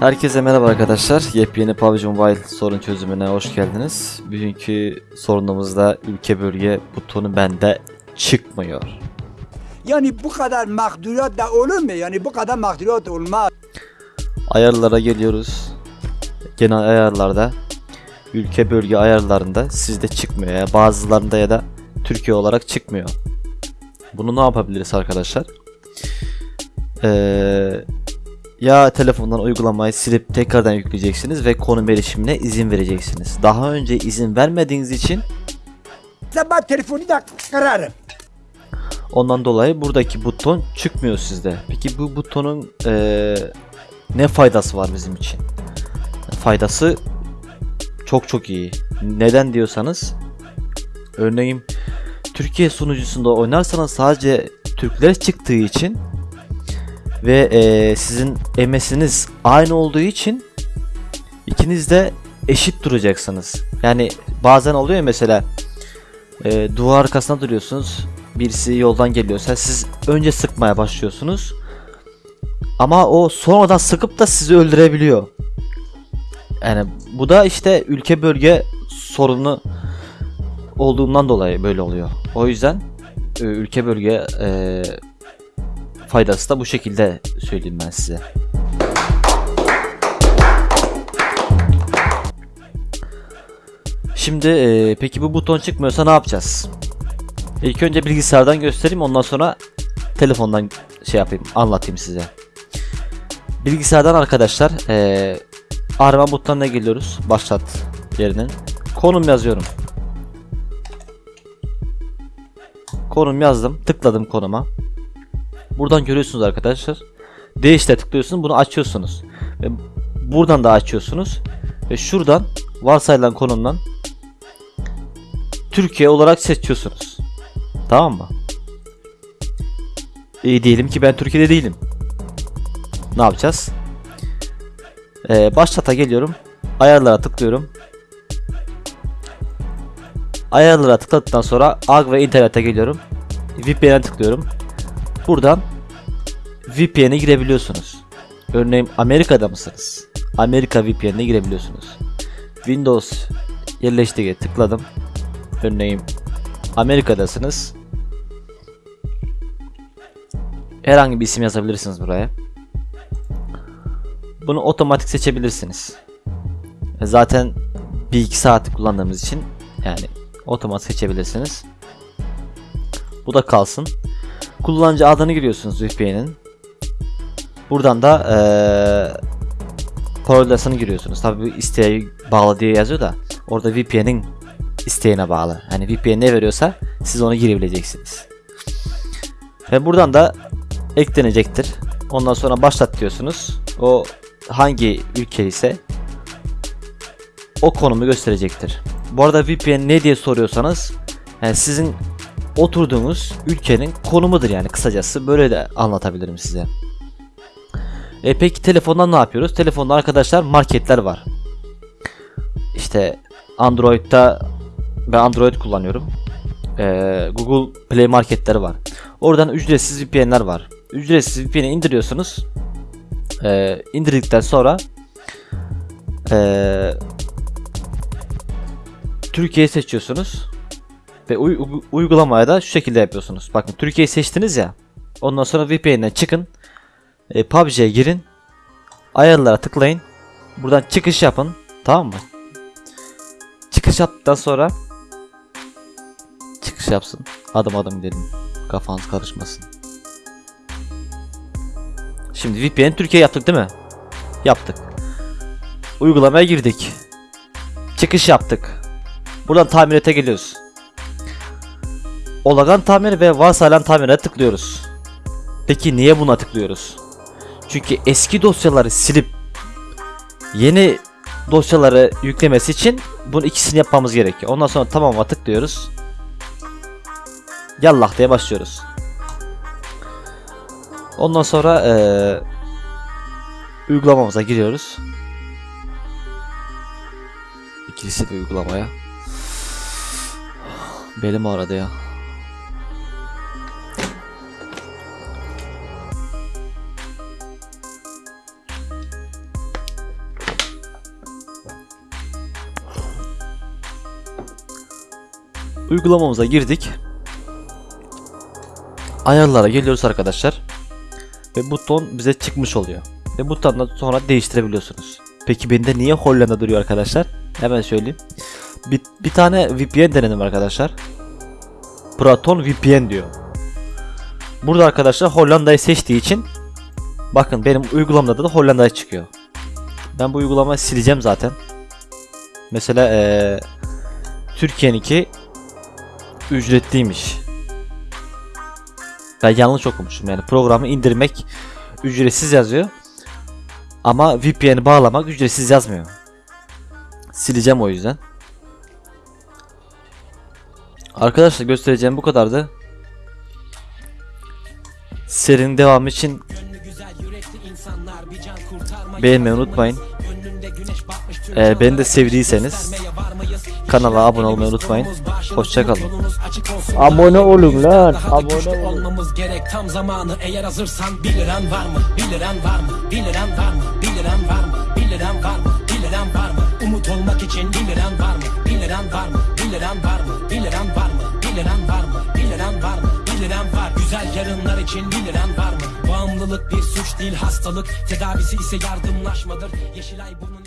Herkese merhaba arkadaşlar. Yepyeni PUBG Mobile sorun çözümüne hoş geldiniz. Bugünkü sorunumuzda ülke bölge butonu bende çıkmıyor. Yani bu kadar mağduriyet da olur mu? Yani bu kadar mağduriyet olmaz. Ayarlara geliyoruz. Genel ayarlarda ülke bölge ayarlarında sizde çıkmıyor ya bazılarında ya da Türkiye olarak çıkmıyor. Bunu ne yapabiliriz arkadaşlar? Ee, ya telefondan uygulamayı silip tekrardan yükleyeceksiniz ve konum erişimine izin vereceksiniz. Daha önce izin vermediğiniz için Ben telefonu da kırarım. Ondan dolayı buradaki buton çıkmıyor sizde. Peki bu butonun eee, ne faydası var bizim için? Faydası çok çok iyi. Neden diyorsanız örneğin Türkiye sunucusunda oynarsanız sadece Türkler çıktığı için ve eee, sizin MS'iniz aynı olduğu için ikiniz de eşit duracaksınız. Yani bazen oluyor mesela eee duvar arkasına duruyorsunuz birisi yoldan geliyorsa siz önce sıkmaya başlıyorsunuz. Ama o sonradan sıkıp da sizi öldürebiliyor. Yani bu da işte ülke bölge sorunu olduğundan dolayı böyle oluyor. O yüzden e, ülke bölge e, faydası da bu şekilde söyleyeyim ben size. Şimdi e, peki bu buton çıkmıyorsa ne yapacağız? İlk önce bilgisayardan göstereyim ondan sonra telefondan şey yapayım anlatayım size. Bilgisayardan arkadaşlar eee arama butonuna geliyoruz. Başlat yerinin. Konum yazıyorum. Konum yazdım. Tıkladım konuma. Buradan görüyorsunuz arkadaşlar. Değişte tıklıyorsunuz. Bunu açıyorsunuz. Ve buradan da açıyorsunuz. Ve şuradan varsayılan konumdan Türkiye olarak seçiyorsunuz. Tamam mı? İyi diyelim ki ben Türkiye'de değilim. Ne yapacağız? Ee, başlata geliyorum. Ayarlara tıklıyorum. Ayarlara tıkladıktan sonra AG ve internete geliyorum. VPN'e tıklıyorum. Buradan VPN'e girebiliyorsunuz. Örneğin Amerika'da mısınız? Amerika VPN'e girebiliyorsunuz. Windows yerleştirge tıkladım. Örneğin Amerika'dasınız. Herhangi bir isim yazabilirsiniz buraya. Bunu otomatik seçebilirsiniz. Zaten bir iki saat kullandığımız için yani otomatik seçebilirsiniz. Bu da kalsın. Kullanıcı adını giriyorsunuz VPN'in. Buradan da eee parolasını giriyorsunuz. Tabi bu isteğe bağlı diye yazıyor da orada VPN'in isteğine bağlı. Hani VPN ne veriyorsa siz onu girebileceksiniz. Ve buradan da eklenecektir. Ondan sonra başlat diyorsunuz. O hangi ülke ise o konumu gösterecektir. Bu arada VPN ne diye soruyorsanız yani sizin oturduğunuz ülkenin konumudur yani kısacası böyle de anlatabilirim size. E peki telefondan ne yapıyoruz? Telefonda arkadaşlar marketler var. İşte Android'da ben Android kullanıyorum. Ee, Google Play Marketleri var. Oradan ücretsiz VPN'ler var. Ücretsiz VPN'i indiriyorsunuz. Ee, indirdikten sonra ee, Türkiye'yi seçiyorsunuz. Ve uy- uy- uygulamaya da şu şekilde yapıyorsunuz. Bakın Türkiye'yi seçtiniz ya. Ondan sonra VPN'den çıkın. E, PUBG'ye girin. Ayarlara tıklayın. Buradan çıkış yapın. Tamam mı? Çıkış yaptıktan sonra çıkış yapsın. Adım adım gidelim. Kafanız karışmasın. Şimdi VPN Türkiye yaptık değil mi? Yaptık. Uygulamaya girdik. Çıkış yaptık. Buradan tamirete geliyoruz. Olagan tamir ve varsayılan tamire tıklıyoruz. Peki niye buna tıklıyoruz? Çünkü eski dosyaları silip yeni dosyaları yüklemesi için bunu ikisini yapmamız gerekiyor. Ondan sonra tamam'a tıklıyoruz. Yallah diye başlıyoruz. Ondan sonra eee uygulamamıza giriyoruz. İkilisi de uygulamaya. Belim ağrıdı ya. Uygulamamıza girdik. Ayarlara geliyoruz arkadaşlar. Ve buton bize çıkmış oluyor. Ve butondan sonra değiştirebiliyorsunuz. Peki bende niye Hollanda duruyor arkadaşlar? Hemen söyleyeyim. Bir, bir tane VPN denedim arkadaşlar. Proton VPN diyor. Burada arkadaşlar Hollanda'yı seçtiği için bakın benim uygulamada da Hollanda'ya çıkıyor. Ben bu uygulamayı sileceğim zaten. Mesela eee Türkiye'ninki ücretliymiş. Ben yanlış okumuşum yani programı indirmek ücretsiz yazıyor. Ama VPN'i bağlamak ücretsiz yazmıyor. Sileceğim o yüzden. Arkadaşlar göstereceğim bu kadardı. Serinin devamı için beğenmeyi unutmayın. Eğer beni de sevdiyseniz kanala abone olmayı unutmayın. Hoşçakalın. Abone olun lan. Abone olmamız gerek tam zamanı eğer hazırsan 1 liran var mı? 1 liran var mı? 1 liran var mı? 1 liran var mı? 1 liran var mı? 1 liran var mı? Umut olmak için 1 liran var mı? 1 liran var mı? 1 liran var mı? 1 liran var mı? 1 liran var mı? 1 liran var mı? 1 liran var Güzel yarınlar için 1 liran var mı? Bağımlılık bir suç değil hastalık Tedavisi ise yardımlaşmadır Yeşilay bunun